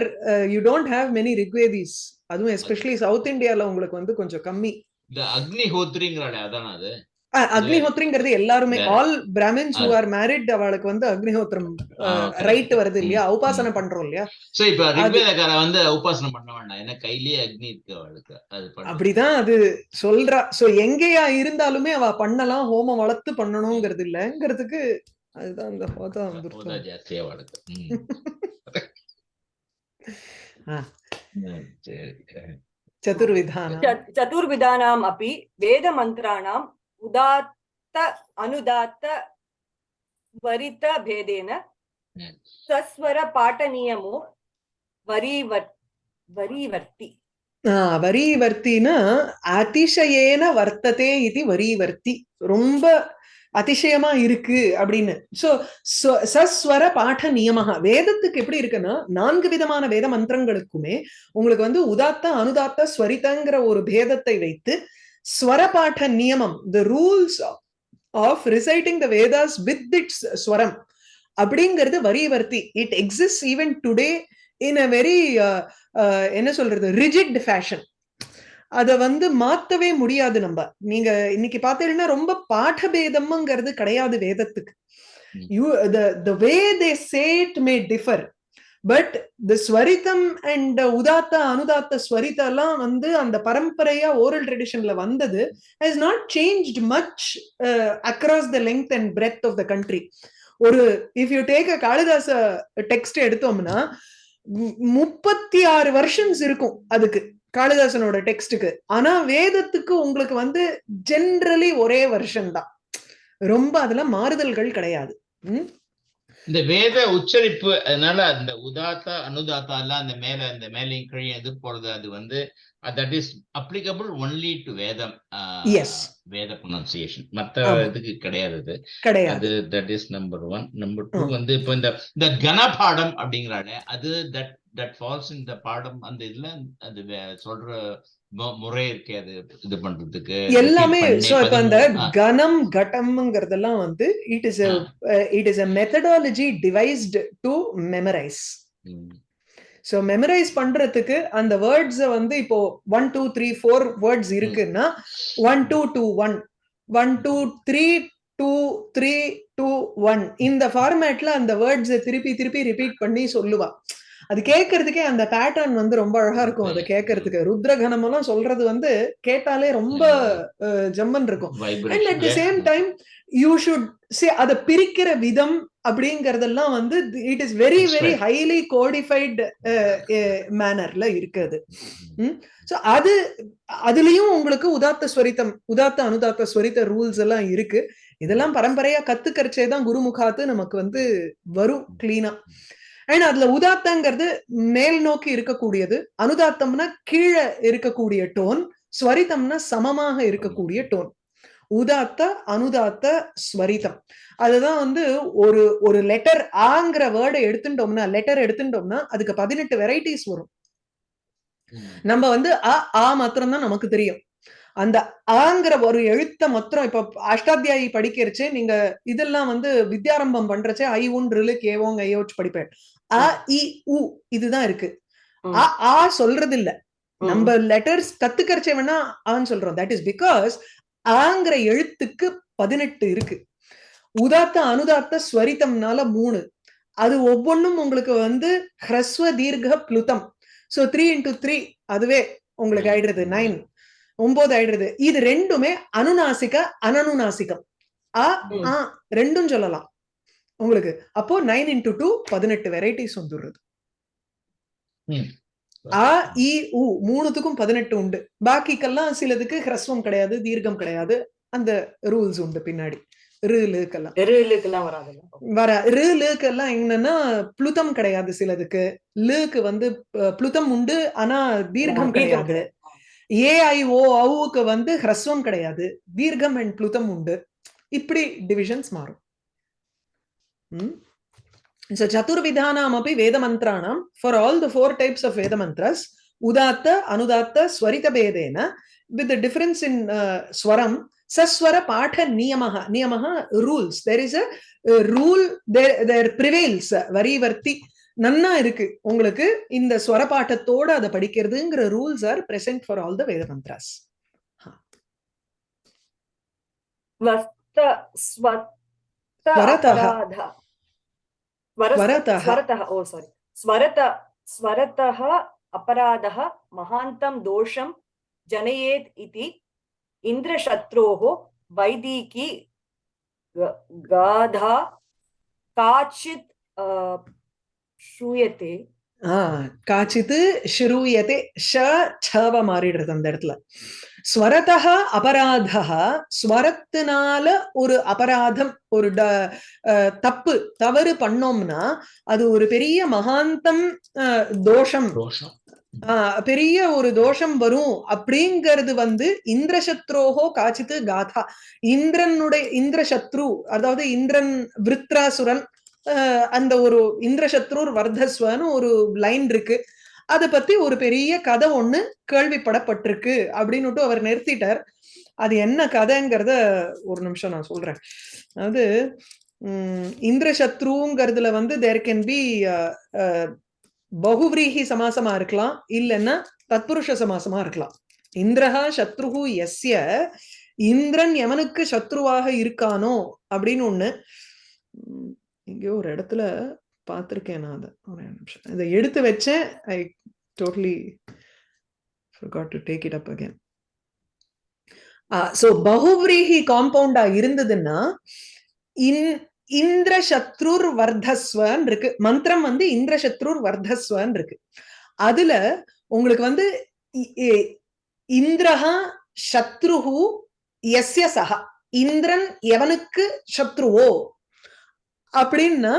you don't have many Rigvedis. அதுவும் எஸ்பெஷலி சவுத் இந்தியால உங்களுக்கு வந்து கொஞ்சம் கம்மி. இந்த அக்னி ஹோத்ரிங்கிறாளே அதான அது? அக்னிஹோத்ரிங்கிறது எல்லாருமே. All Brahmins who. Are married அவளுக்கு வந்து correct. ரைட் வருது இல்லையா? ம், உபாசனை ம். பண்றோம் இல்லையா? சோ இப்ப ரிக்வேதக்கார வந்து உபாசனை பண்ண வேண்டாம். ஏன்னா கையிலேயே அக்னி இருக்கு அவளுக்கு. அது அப்படிதான் அது சொல்றா. சோ எங்கேயா இருந்தாலுமே அவ பண்ணலாம் ஹோமம் வளர்த்து பண்ணணுங்கிறது இல்லங்கிறதுக்கு அதுதான் அந்த ஹோதா வந்துருக்கும் ஜாஸ்தியா அவளுக்கு. [laughs] ம். ஆ. ம், சரி சதுர்விதானம் च- चतुर्विधानाम् अपि वेदमन्त्राणाम् उदात्त अनुदात्त वरित भेदेन Hmm. सस्वर पाठनियमो वरीवर् वरीवर्ति ஆ, வரிவர்த்தினா அதிசயேன வர்த்ததே இது வரிவர்த்தி ரொம்ப அதிசயமா இருக்கு அப்படின்னு. சோ சஸ்வர பாட நியமகா. வேதத்துக்கு எப்படி இருக்குன்னா நான்கு விதமான வேத மந்திரங்களுக்குமே உங்களுக்கு வந்து உதாத்த அனுதாத்த ஸ்வரிதங்கிற ஒரு பேதத்தை வைத்து ஸ்வர பாட நியமம் the rules of reciting the Vedas with its swaram அப்படிங்கிறது வரிவர்த்தி. It exist even today in a very என்ன சொல்றது ரிஜிட் ஃபேஷன் அத வந்து மாத்தவே முடியாது நம்ம. நீங்க இன்னைக்கு பார்த்தீங்கன்னா ரொம்ப பாடபேதம்ங்கிறது கிடையாது வேதத்துக்கு. You the way they said may differ but the svaritam and udatta anudatta svarita எல்லாம் வந்து அந்த பரம்பரையா ஓரல் ட்ரெடிஷன்ல வந்தது. Has not change much across the length and breadth of the country ஒரு if you take a Kalidasa text எடுத்தோம்னா முப்பத்தி ஆறு வருஷன்ஸ் இருக்கும் அதுக்கு. காளிதாசனோட டெக்ஸ்டுக்கு ஆனா வேதத்துக்கு உங்களுக்கு வந்து ஜென்ரலி ஒரே வருஷன் தான் ரொம்ப அதுல மாறுதல்கள் கிடையாது? இந்த வேத உச்சரிப்பு அதனால அந்த உதாத்தா அனுதாத்தா எல்லாம் அந்த மேல அந்த மேலையும் கீழே எது போறது அது வந்து that is applicable only to Vedam Yes. Veda pronunciation ஆமா. இதுக்கு கிடையாது அது கிடையாது that is number one number two. வந்து இப்போ இந்த இந்த கனபாடம் அப்படிங்கிறானே அது தட் தட் ஃபால்ஸ் இந்த பாடம் அந்த இதுல அது சொல்ற முறை இருக்கே அது இது பண்றதுக்கு. எல்லாமே சோ இப்ப அந்த கணம் கட்டம்ங்கிறதெல்லாம் வந்து it is. It is a methodology devised to memorise so memorise பண்றதுக்கு அந்த வேர்ட்ஸ வந்து இப்போ one two three four words இருக்குன்னா one two two one one two three two three two one இந்த ஃபார்மேட்ல அந்த வேர்ட்ஸை திருப்பி திருப்பி ரிப்பீட் பண்ணி சொல்லுவா. அது கேட்கறதுக்கே அந்த பேட்டர்ன் வந்து ரொம்ப அழகா இருக்கும். அதை கேட்கறதுக்கு. ருத்ரகணம் எல்லாம் சொல்றது வந்து கேட்டாலே ரொம்ப ஜம்மன் இருக்கும். And at the. Same time you should say அதை பிரிக்கிற விதம் அப்படிங்கறதெல்லாம் வந்து it is very very. Highly codified மேனர்ல இருக்குது. சோ அது அதுலயும் உங்களுக்கு உதாத்த ஸ்வரித்தம் உதாத்த அனுதாத்த ஸ்வரித்த ரூல்ஸ் எல்லாம் இருக்கு. இதெல்லாம் பரம்பரையா கத்துக்கரிச்சே தான் குருமுகாத்து நமக்கு வந்து வரும் கிளீனா அண்ட் அதுல உதாத்தங்கிறது மேல் நோக்கி இருக்கக்கூடியது. அனுதாத்தம்னா கீழே இருக்கக்கூடிய டோன் ஸ்வரிதம்னா சமமாக இருக்கக்கூடிய டோன். உதாத்த அனுதாத்த ஸ்வரிதம். அதுதான் வந்து ஒரு ஒரு லெட்டர் ஆங்கிற வேர்டை எடுத்துட்டோம்னா லெட்டர் எடுத்துட்டோம்னா அதுக்கு பதினெட்டு வெரைட்டிஸ் வரும். நம்ம வந்து அ ஆ மாத்திரம் தான் நமக்கு தெரியும். அந்த ஆங்கிற ஒரு எழுத்த மாத்திரம் இப்ப அஷ்டாத்தியாயி படிக்கிறச்சே நீங்க இதெல்லாம் வந்து வித்யாரம்பம் பண்றச்சே ஐ உன் ரிலு கேவோங் ஐயோச் படிப்பேன். அ இ உ இதுதான் இருக்கு. அ ஆ சொல்றது இல்ல. நம்ம லெட்டர்ஸ் கத்துக்கறச்சே வேணா ஆன்னு சொல்றோம் தட் இஸ் பிகாஸ் ஆங்கிற எழுத்துக்கு பதினெட்டு இருக்கு. உதாத்த அனுதாத்த ஸ்வரிதம்னால மூணு. அது ஒவ்வொன்றும் உங்களுக்கு வந்து ஹ்ரஸ்வ தீர்க்க பிளுதம். சோ த்ரீ இன்டூ த்ரீ அதுவே உங்களுக்கு ஆயிடுறது. நைன் ஒன்பது ஆயிடுறது. இது ரெண்டுமே அனுநாசிக அனனுநாசிகம். ஆ ம். ஆ ரெண்டும் சொல்லலாம். உங்களுக்கு. அப்போ நைன் இன்டூ டூ பதினெட்டு வெரைட்டிஸ் வந்துடுறது. ஆ இ உ மூணுத்துக்கும் பதினெட்டு உண்டு. பாக்கிக்கெல்லாம் சிலதுக்கு ஹ்ரஸ்வம் கிடையாது தீர்க்கம் கிடையாது. அந்த ரூல்ஸ் உண்டு பின்னாடி. ருலுக்கெல்லாம். எருளுக்கெல்லாம் வராதுல்ல? வர ருலுக்கெல்லாம் என்னன்னா புளுதம் கிடையாது சிலதுக்கு. லுக்கு வந்து புளுதம் உண்டு ஆனா தீர்க்கம் கிடையாது. ஏஐஓ அவுக்கு வந்து ஹ்ரஸ்வம் கிடையாது. தீர்க்கம் அண்ட் புளுதம் உண்டு. இப்படி டிவிஷன்ஸ் மாறும். So chaturvidhanamapi vedamantranam for all the four types of vedamantras udatta anudatta swarita bedena with the difference in uh, swaram saswara patha niyamaha niyamaha rules there is a, uh, rule there there prevails varivarti நன்னா இருக்கு உங்களுக்கு இந்த ஸ்வரபாட்டத்தோட அதை படிக்கிறதுங்கிற rules are present for all the Veda mantras ஸ்வஸ்த ஸ்வத்த स्वरतः। स्वरतः। ओ सारी स्वरत स्वरतः अपराधः महान्तं दोषं जनयेत् इति इन्द्रशत्रोः वैदिकी गाधा काचित् श्रूयते காச்சித்து ஷிரூயதே ஷ சவ மாறிடுறது அந்த இடத்துல. ஸ்வரதா அபராதா ஸ்வரத்தினால ஒரு அபராதம் ஒரு ட- தப்பு தவறு பண்ணோம்னா அது ஒரு பெரிய மகாந்தம் தோஷம். பெரிய ஒரு தோஷம் வரும் அப்படிங்கிறது வந்து இந்திரசத்ரோகோ காச்சித்து காதா. இந்திரனுடைய இந்திரசத்ரு அதாவது இந்திரன் விருத்ராசுரன் அந்த ஒரு இந்திரசத்ரூர் வர்தஸ்வன்னு ஒரு லைன் இருக்கு. அதை பத்தி ஒரு பெரிய கதை ஒண்ணு கேள்விப்படப்பட்டிருக்கு அப்படின்னுட்டு அவர் நிறுத்திட்டார். அது என்ன கதைங்கிறத ஒரு நிமிஷம் நான் சொல்றேன். அதாவது உம் இந்திரசத்ருங்கிறதுல வந்து தேர் கேன் பி பகுவிரீகி சமாசமா இருக்கலாம் இல்லைன்னா தத்புருஷ சமாசமா இருக்கலாம். இந்திரஹா சத்ருஹு எஸ்ய இந்திரன் எவனுக்கு சத்ருவாக இருக்கானோ அப்படின்னு ஒண்ணு எங்கேயோ ஒரு இடத்துல பார்த்துருக்கேன் நான் அதை. நிமிஷம். இதை எடுத்து வச்சேன். I totally to take it up again so பகுவிரீகி காம்பவுண்டா இருந்ததுன்னா இன் இந்திர சத்ருர் வர்தஸ்வன் இருக்கு. மந்திரம் வந்து இந்திர சத்ருர் வர்தஸ்வன் இருக்கு. அதுல உங்களுக்கு வந்து இந்திரஹா சத்ருஹு எஸ்ய சஹா. இந்திரன் எவனுக்கு சத்ருவோ? அப்படின்னா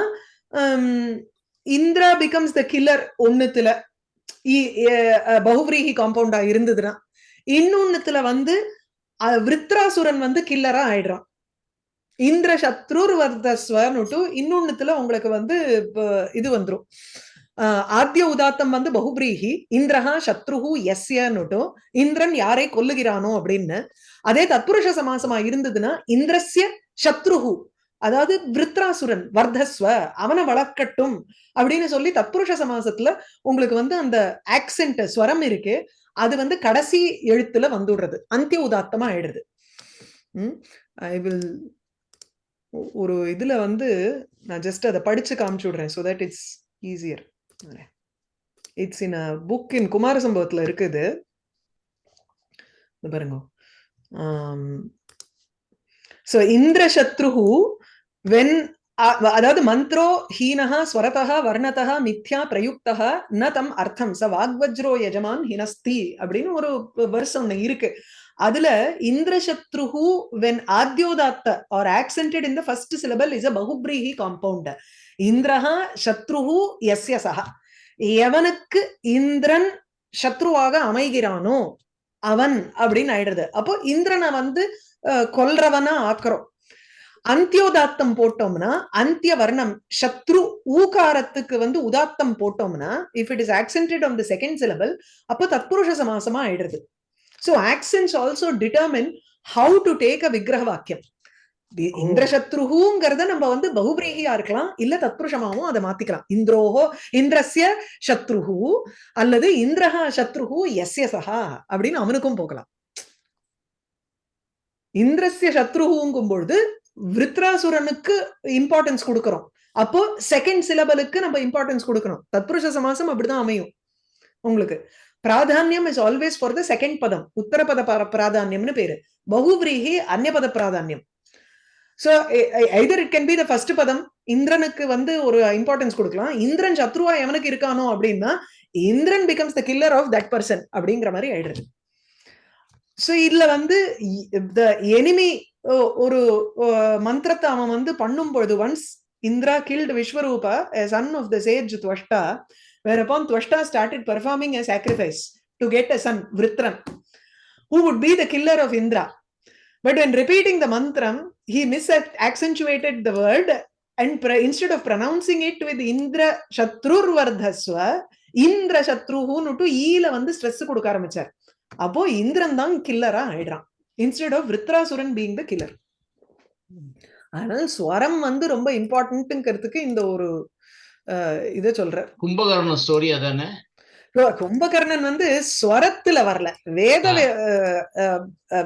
hmm, Indra becomes the killer ஒன்னுத்துல இ- பகுவிரீகி காம்பவுண்டா இருந்ததுன்னா. இன்னொன்னுத்துல வந்து அஹ், விருத்ராசுரன் வந்து கில்லரா ஆயிடுறான். இந்திர சத்ருர் வர்தஸ்வன்னுட்டு இன்னொன்னுத்துல உங்களுக்கு வந்து இது வந்துரும். ஆஹ் ஆத்திய உதாத்தம் வந்து பகுபிரீகி இந்திரஹா சத்ருஹு எஸ்யன்னுட்டும் இந்திரன் யாரை கொல்லுகிறானோ அப்படின்னு. அதே தத்புருஷ சமாசமா இருந்ததுன்னா இந்திரஸ்ய சத்ருஹு. அதாவது விருத்ராசுரன் வர்தஸ்வ அவனை வளர்க்கட்டும் அப்படின்னு சொல்லி தற்புருஷ சமாசத்துல உங்களுக்கு வந்து அந்த ஆக்சென்ட் ஸ்வரம் இருக்கு அது வந்து கடைசி எழுத்துல வந்துடுறது. அந்திய உதாத்தமா ஆயிடுது. ஐ வில் ஒரு இதுல வந்து நான் ஜஸ்ட் அதை படிச்சு காமிச்சு விடுறேன் so that it's easier it's in a book in Kumara சம்பவத்துல இருக்குது. பாருங்க. ஸோ இந்திர சத்ருஹு வென் uh, அதாவது மந்த்ரோ ஹீனஹா ஸ்வரதா வர்ணதா மித்யா பிரயுக்தா ந தம் அர்த்தம். ச வாக்வஜ்ரோ யஜமான் ஹினஸ்தி அப்படின்னு ஒரு வருஷம் ஒண்ணு இருக்கு. அதுல இந்திரசத்ருஹு when ஆத்யோதாத்த are accented in the first syllable is a பகுப்ரீஹி compound இந்திரஹா சத்ருஹு எஸ்ய சஹா எவனுக்கு இந்திரன் சத்ருவாக அமைகிறானோ அவன் அப்படின்னு ஆயிடுறது. அப்போ இந்திரனை வந்து அஹ், கொல்றவனா ஆக்குறோம். அந்தியோதாத்தம் போட்டோம்னா அந்திய வர்ணம் சத்ரு ஊகாரத்துக்கு வந்து உதாத்தம் போட்டோம்னா if it is accented on the second syllable அப்போ தத்புருஷ சமாசமா ஆயிடுறது. So accents also determine how to take a விக்கிரக வாக்கியம். தி- இந்திரசத்ருஹுங்கிறத நம்ம வந்து பகுபிரீகியா இருக்கலாம் இல்ல தத்புருஷமாவும் அதை மாத்திக்கலாம். இந்திரோஹோ இந்திரஸ்ய சத்ருஹு அல்லது இந்திரஹா சத்ருஹு எஸ்ய சஹா அப்படின்னு அவனுக்கும் போகலாம். இந்திரஸ்ய சத்ருஹுங்கும் பொழுது விருத்ராசுரனுக்கு இம்பார்ட்டன்ஸ் கொடுக்கறோம். அப்போ செகண்ட் சிலபலுக்கு நம்ம இம்பார்ட்டன்ஸ் கொடுக்கணும். தத்புருஷ சமாசம் அப்படிதான் அமையும். உங்களுக்கு. பிராதான்யம் is always for the second பதம் உத்தரபத பத பிராதான்யம்னு பேரு. பகுவிரீகி அந்நபத பிராதானியம். So either it can be the first பதம் இந்திரனுக்கு வந்து ஒரு இம்பார்ட்டன்ஸ் கொடுக்கலாம். இந்திரன் சத்ருவா எவனுக்கு இருக்கானோ அப்படின்னா Indiran becomes the killer of that person அப்படிங்கிற மாதிரி ஆயிடுறது சோ இதுல வந்து த எனிமி ஒரு மந்திரத்தை அவன் வந்து பண்ணும் பொழுது once Indra killed Vishwarupa son of the sage Tvashta whereupon Tvashta started performing a sacrifice to get a son Vritra who would be the killer of Indra but when repeating the mantram he misaccentuated the word and instead of pronouncing it with Indra சத்ருர்வர்தஸ்வ Indra சத்ருஹூன்னு to ஈல வந்து stress கொடுக்க ஆரம்பிச்சார் அப்போ இந்திரன் தான் கில்லரா ஆயிடுறான் instead of விருத்ராசுரன் பீங் த கில்லர் அதனால ஸ்வரம் வந்து ரொம்ப இம்பார்ட்டன்ட்ங்கிறதுக்கு இந்த ஒரு இதை சொல்ற கும்பகர்ண ஸ்டோரி அதானே? கும்பகர்ணன் வந்து ஸ்வரத்துல வரல. வேத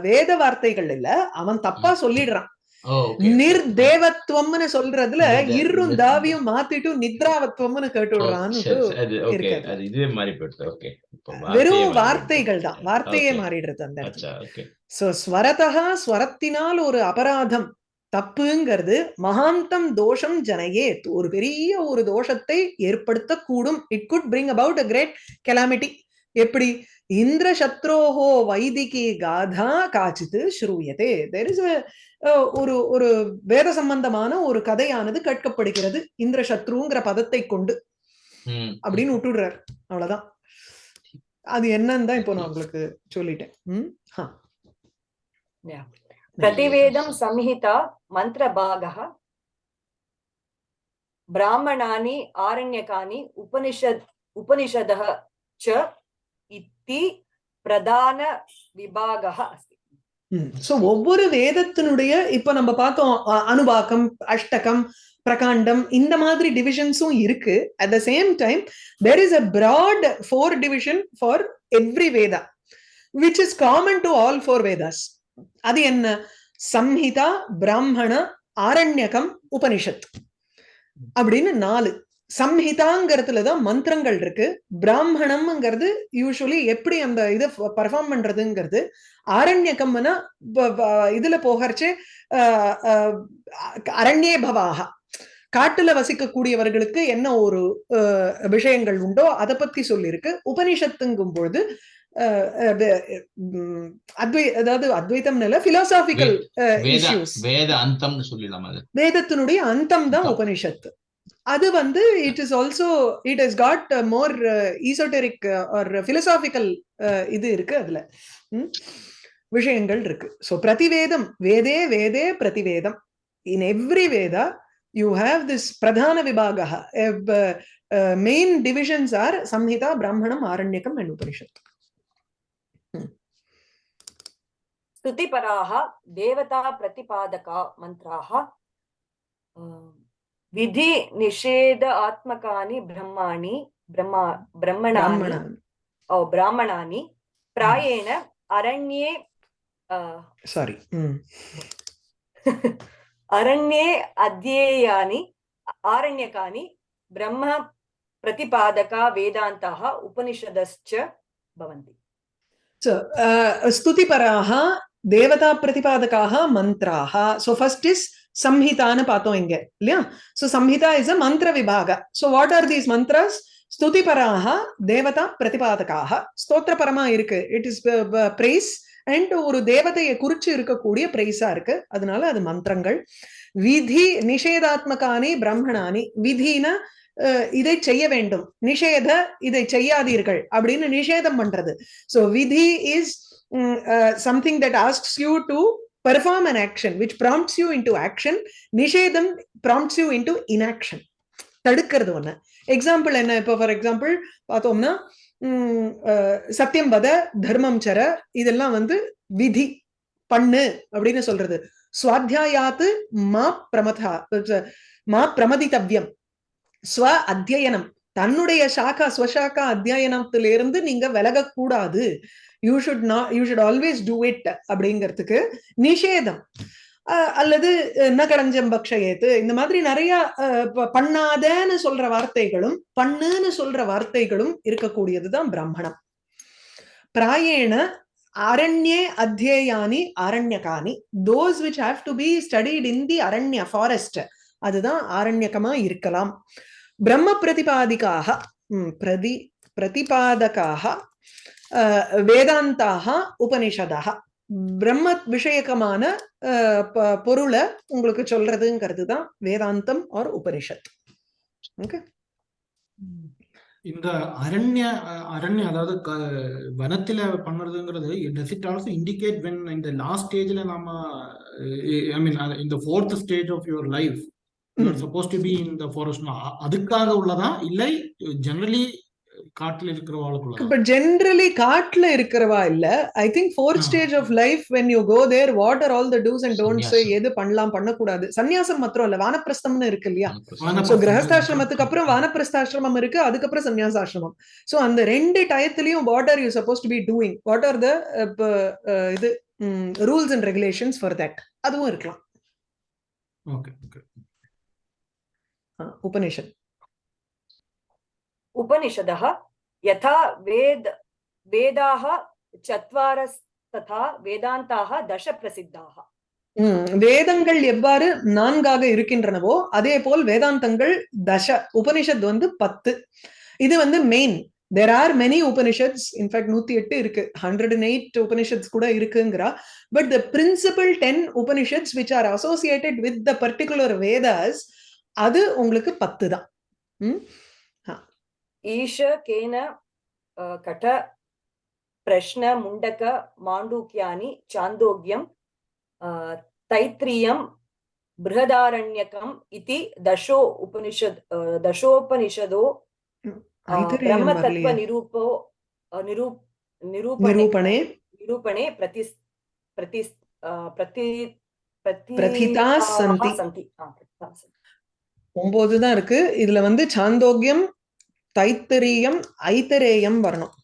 வேத வார்த்தைகள் இல்ல அவன் தப்பா சொல்லிடுறான். நிர்தேவத்துவம்னு சொல்றதுல இரும் தாவியும் மாத்திட்டு நித்ராவத்துவம்னு கேட்டு விடுறான்னு வெறும் வார்த்தைகள் தான். வார்த்தையே. மாறிடுறது அந்த சோ ஸ்வரதா ஸ்வரத்தினால் ஒரு அபராதம். தப்புங்கிறது மகாந்தம் தோஷம் ஜனையே ஒரு பெரிய ஒரு தோஷத்தை ஏற்படுத்தக்கூடும். It could bring about a great calamity எப்படி? இந்திரசத்ரோஹோ வைதிகி காதா காச்சித்து ஸ்ரூயதே. தெர் இஸ் ஒரு ஒரு வேத சம்பந்தமான ஒரு கதையானது கேட்கப்படுகிறது இந்திரசத்ருங்கிற பதத்தை கொண்டு. அப்படின்னு விட்டுடுறார். அவ்வளவுதான். அது என்னன்னு தான் இப்போ நான் உங்களுக்கு சொல்லிட்டேன். பிரதிவேதம் சம்ஹிதா மந்திர பிராமணானி ஆரண்யகானி உபனிஷத் உபனிஷத ச யுக்தி பிரதான விபாக அஸ்தி சோ ஒவ்வொரு வேதத்தினுடைய இப்ப நம்ம பார்த்தோம் அனுபாக்கம் அஷ்டகம் பிரகாண்டம் இந்த மாதிரி டிவிஷன்ஸும் இருக்கு. At the same time there is a broad four division for every Veda which is common to all four Vedas அது என்ன? சம்ஹிதா பிராமண ஆரண்யகம் உபனிஷத் அப்படின்னு நாலு. சம்ஹிதாங்கிறதுல தான் மந்திரங்கள் இருக்கு. பிராமணம்ங்கிறது யூஸ்வலி எப்படி அந்த இதை பர்ஃபார்ம் பண்றதுங்கிறது ப- இதுல போகறச்சு அரண்யே பவாக காட்டுல வசிக்கக்கூடியவர்களுக்கு என்ன ஒரு விஷயங்கள் உண்டோ அதை பத்தி சொல்லியிருக்கு உபனிஷத்துங்கும் பொழுது அத்வை அதாவது அத்வைத்தம் இல்ல பிலாசாபிக்கல் வேத அந்தம்னு வேதத்தினுடைய அந்தம். தான் அந்தம். உபனிஷத் அது வந்து it is also it is got more esoteric or philosophical இது இருக்கு அதுல ம்? விஷயங்கள் இருக்கு ஸோ பிரதிவேதம் வேதே வேதே பிரதிவேதம் in every Veda you have this பிரதான விபாக main divisions are Samhita Brahmana Aranyaka and Upanishad स्तुतिपराः देवताप्रतिपादका मन्त्राः విధి నిషేధ ఆత్మకాని బ్రహ్మాణి బ్రహ్మ బ్రహ్మణాని ఓ బ్రాహ్మణాని ప్రాయేణ అరణ్యే సారీ అరణ్యే అధ్యేయాని ఆరణ్యకాని బ్రహ్మ ప్రతిపాదక వేదాంత ఉపనిషదశ్చ భవంతి సో స్తుతిపరాः దేవతాప్రతిపాదకాः మంత్రాः సో ఫస్ట్ ఇస్ சம்ஹிதான்னு பார்த்தோம் இங்க இல்லையா? ஸோ சம்ஹிதா இஸ் அ மந்திர விபாக so what are these mantras ஸ்துதிபராக தேவதா பிரதிபாதகாக ஸ்தோத்திரபரமா இருக்கு. இட் இஸ் பிரைஸ் அண்ட் ஒரு தேவதையை குறிச்சு இருக்கக்கூடிய பிரைஸா இருக்கு. அதனால அது மந்திரங்கள். விதி நிஷேதாத்மகானி பிரம்மணானி. விதினா uh, இதை செய்ய வேண்டும். நிஷேத இதை செய்யாதீர்கள் அப்படின்னு நிஷேதம் பண்றது. சோ விதி is something that asks you to perform an action, which prompts you into action. Nishedam prompts you into inaction. தடுக்கிறது ஒண்ணு எக்ஸாம்பிள் என்ன இப்போ ஃபார் எக்ஸாம்பிள் பார்த்தோம்னா உம், சத்தியம் வத தர்மம் சர இதெல்லாம் வந்து விதி பண்ணு அப்படின்னு சொல்றது சுவாத்தியாயாத்து மா பிரமதா மா பிரமதித்தவ்யம் ஸ்வ அத்தியனம் தன்னுடைய சாக்கா ஸ்வசாக்கா அத்தியாயனத்திலிருந்து நீங்க விலகக்கூடாது. You should not you should always do it அப்படிங்கிறதுக்கு நிஷேதம். அஹ், அல்லது அஹ், ந கடஞ்சம் பக்ஷயேத்து. இந்த மாதிரி நிறைய பண்ணாதன்னு சொல்ற வார்த்தைகளும் பண்ணுன்னு சொல்ற வார்த்தைகளும் இருக்கக்கூடியதுதான் பிராமணம் பிராயேண அரண்யே அத்தியேயானி அரண்யகானி those which have to be studied in the அரண்ய forest அதுதான் ஆரண்யகமா இருக்கலாம். பிரம்ம பிரதிபாதிக்காக பிரதி பிரதிபாதகாக வேதாந்தாக உபனிஷதாக. பிரம்ம விஷயகமான ப- பொருளை உங்களுக்கு சொல்றதுங்கிறது தான் வேதாந்தம் ஆர் உபனிஷத். ஓகே? இந்த அரண்ய அரண்ய அதாவது வனத்துல பண்ணுறதுங்கிறது does it also indicate when இந்த லாஸ்ட் ஸ்டேஜ்ல நாம ஐ மீன் இந்த fourth stage of your life suppose to be in the forest அதுக்காக உள்ளதா? இல்லை ஜெனரலி காட்டுல இருக்கிறவாளுக்குள்ளதா? பட் ஜென்ரலி காட்டுல இருக்கிறவா இல்ல. I think fourth. Stage of life when you go there what are all the dos and don'ts. எது பண்ணலாம் பண்ணக்கூடாது. சன்னியாசம் மாத்திரம் இல்ல வானப்பிரஸ்தம்னு இருக்கு இல்லையா? சோ. கிரகஸ்தாசிரமத்துக்கு அப்புறம் வானப்பிரஸ்தாசிரமம் இருக்கு அதுக்கப்புறம் சன்னியாசாசிரமம். சோ அந்த ரெண்டு டயத்திலையும் what are you suppose to be doing what are the இது rules and regulations for that அதுவும் இருக்கலாம். ஓகே ஓகே ஆ, உபனிஷத் उपनिषदः यथा वेद वेदाः चत्वारस्तथा वेदान्ताः दश प्रसिद्धाः ம், வேதங்கள் எவ்வாறு நான்காக இருக்கின்றனவோ அதே போல் வேதாந்தங்கள் தச உபனிஷத் வந்து பத்து இது வந்து main there are many Upanishads in fact நூத்தி எட்டு இருக்கு ஹண்ட்ரட் அண்ட் எயிட் உபனிஷத்ஸ் கூட இருக்குங்கிறா but the principal ten Upanishads which are associated with the particular Vedas அது உங்களுக்கு பத்து தான். ஈஷ கட பிரஷ்ன முண்டக மாண்டூக்கியானி சாந்தோக்கியம் தைத்திரியம் பிருகதாரண்யகம் இது தசோ உபனிஷத் தசோபனிஷதோ பிரம்ம தத்துவ நிரூபோ நிரூ நிரூபணே நிரூபணே. பிரதி பிரதி பிரதி பிரதிதாஸ் சந்தி. சந்தி. ஒம்பது தான் இருக்கு. இதுல வந்து சாந்தோக்கியம் தைத்தரீயம் ஐத்தரேயம் வரணும்.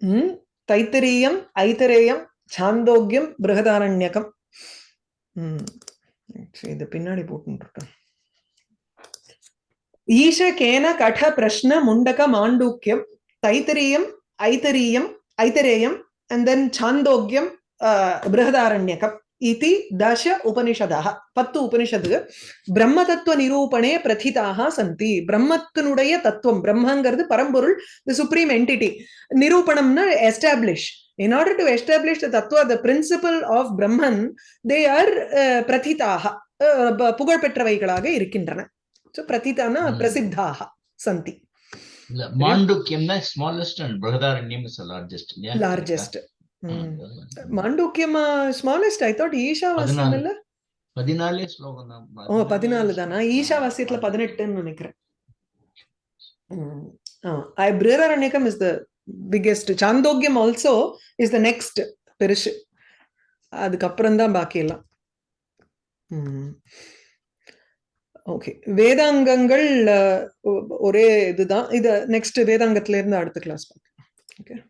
உம் தைத்தரியம் ஐத்தரேயம் சாந்தோக்கியம் பிரகதாரண்யகம். உம் இது பின்னாடி போட்டுருக்கேன் ஈஷகேன கட பிரஷ்ன முண்டக மாண்டூக்கியம் தைத்தரீயம் ஐத்தரீயம் ஐத்தரேயம் அண்ட் தென் சாந்தோக்கியம் பிருகதாரண்யகம் இதி தச உபனிஷதः பத்து உபனிஷத்து பிரம்ம தத்துவ நிரூபணே பிரதிதாக சந்தி பிரம்மத்தினுடைய தத்துவம் பிரம்மங்கிறது பரம்பொருள் the supreme entity நிரூபணம்னா establish in order to establish the tattva the principle of brahman they are uh, பிரதிதாக uh, புகழ்பெற்றவைகளாக இருக்கின்றன so பிரதிதான. பிரசித்தாக சந்தி மாண்டுக்கியம்னா smallest and Brihadaranyakam is largest largest. மாண்டூக்கியமா smallest I thought ஈஷாவாசியம் பதினாலு. இல்ல பதினாலே ஸ்லோகம் தான். ஓ பதினாலு தானா? பதினெட்டுன்னு நினைக்கிறேன். ஆ, I Brihadaranyakam is the biggest. Chandogyam also is the next பெருசு. அதுக்கப்புறம் தான் பாக்கி எல்லாம். ஓகே வேதாங்கங்கள் ஒரே இதுதான். இது நெக்ஸ்ட் வேதாங்கத்துல இருந்து அடுத்த கிளாஸ் பார்க்கலாம் ஓகே